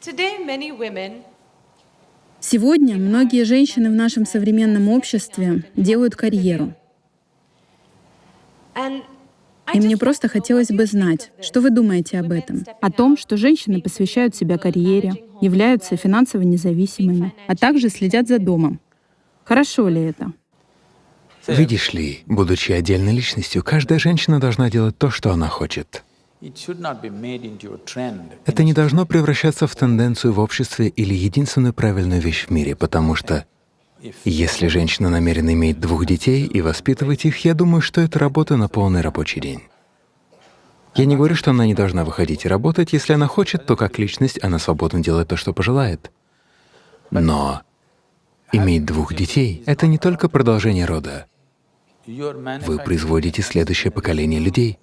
Today, many women Сегодня многие женщины в нашем современном обществе делают карьеру. and I И мне просто хотелось бы знать, что вы думаете об этом. О том, что женщины посвящают себя карьере, являются финансово независимыми, а также следят за домом. Хорошо ли это? Видишь ли, будучи отдельной личностью, каждая женщина должна делать то, что она хочет. Это не должно превращаться в тенденцию в обществе или единственную правильную вещь в мире, потому что если женщина намерена иметь двух детей и воспитывать их, я думаю, что это работа на полный рабочий день. Я не говорю, что она не должна выходить и работать. Если она хочет, то как личность она свободно делает то, что пожелает. Но иметь двух детей — это не только продолжение рода. Вы производите следующее поколение людей.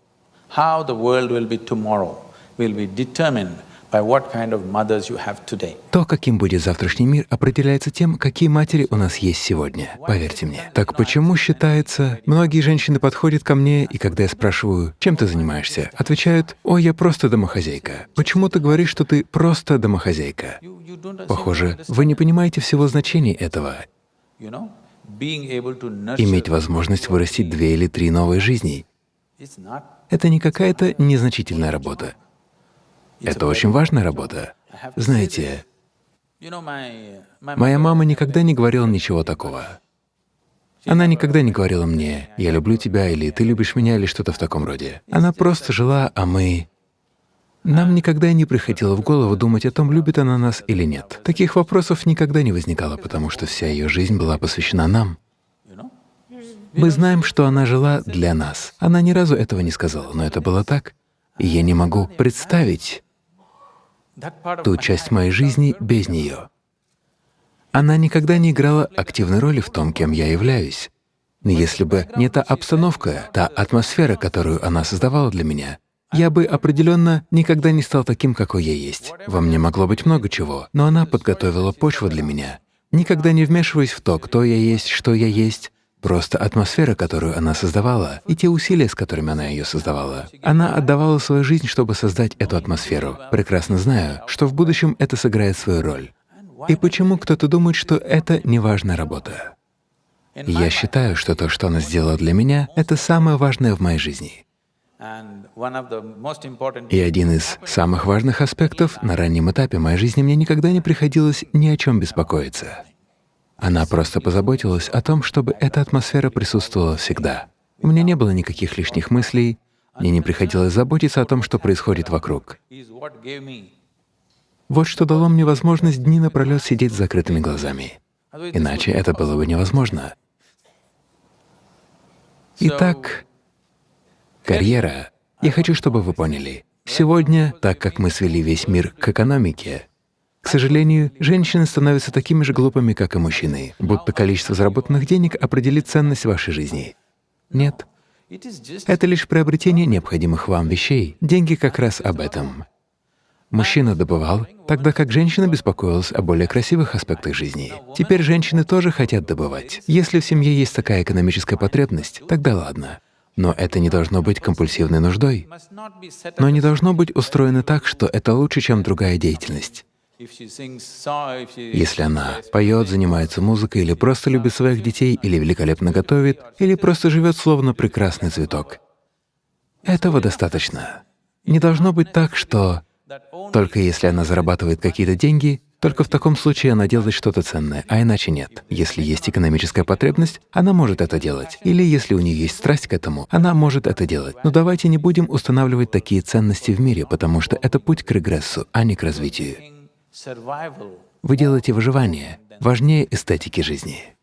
How the world will be tomorrow will be determined by what kind of mothers you have today. То, каким будет завтрашний мир, определяется тем, какие матери у нас есть сегодня. Поверьте мне. Так почему считается, многие женщины подходят ко мне, и когда я спрашиваю, чем ты занимаешься, отвечают, «Ой, я просто домохозяйка». Почему ты говоришь, что ты просто домохозяйка? Похоже, вы не понимаете всего значения этого. Иметь возможность вырастить две или три новые жизни это не какая-то незначительная работа. Это очень важная работа. Знаете, Моя мама никогда не говорила ничего такого. Она никогда не говорила мне «я люблю тебя» или «ты любишь меня» или что-то в таком роде. Она просто жила, а мы… Нам никогда не приходило в голову думать о том, любит она нас или нет. Таких вопросов никогда не возникало, потому что вся ее жизнь была посвящена нам. Мы знаем, что она жила для нас. Она ни разу этого не сказала, но это было так. И я не могу представить ту часть моей жизни без нее. Она никогда не играла активной роли в том, кем я являюсь. Но если бы не та обстановка, та атмосфера, которую она создавала для меня, я бы определенно никогда не стал таким, какой я есть. Во мне могло быть много чего, но она подготовила почву для меня. Никогда не вмешиваясь в то, кто я есть, что я есть, Просто атмосфера, которую она создавала, и те усилия, с которыми она ее создавала. Она отдавала свою жизнь, чтобы создать эту атмосферу, прекрасно зная, что в будущем это сыграет свою роль. И почему кто-то думает, что это неважная работа? Я считаю, что то, что она сделала для меня, это самое важное в моей жизни. И один из самых важных аспектов на раннем этапе моей жизни мне никогда не приходилось ни о чем беспокоиться. Она просто позаботилась о том, чтобы эта атмосфера присутствовала всегда. У меня не было никаких лишних мыслей, мне не приходилось заботиться о том, что происходит вокруг. Вот что дало мне возможность дни напролет сидеть с закрытыми глазами. Иначе это было бы невозможно. Итак, карьера. Я хочу, чтобы вы поняли. Сегодня, так как мы свели весь мир к экономике, к сожалению, женщины становятся такими же глупыми, как и мужчины, будто количество заработанных денег определит ценность вашей жизни. Нет. Это лишь приобретение необходимых вам вещей. Деньги как раз об этом. Мужчина добывал, тогда как женщина беспокоилась о более красивых аспектах жизни. Теперь женщины тоже хотят добывать. Если в семье есть такая экономическая потребность, тогда ладно. Но это не должно быть компульсивной нуждой. Но не должно быть устроено так, что это лучше, чем другая деятельность. Если она поет, занимается музыкой, или просто любит своих детей, или великолепно готовит, или просто живет словно прекрасный цветок. Этого достаточно. Не должно быть так, что только если она зарабатывает какие-то деньги, только в таком случае она делает что-то ценное, а иначе нет. Если есть экономическая потребность, она может это делать. Или если у нее есть страсть к этому, она может это делать. Но давайте не будем устанавливать такие ценности в мире, потому что это путь к регрессу, а не к развитию. Вы делаете выживание важнее эстетики жизни.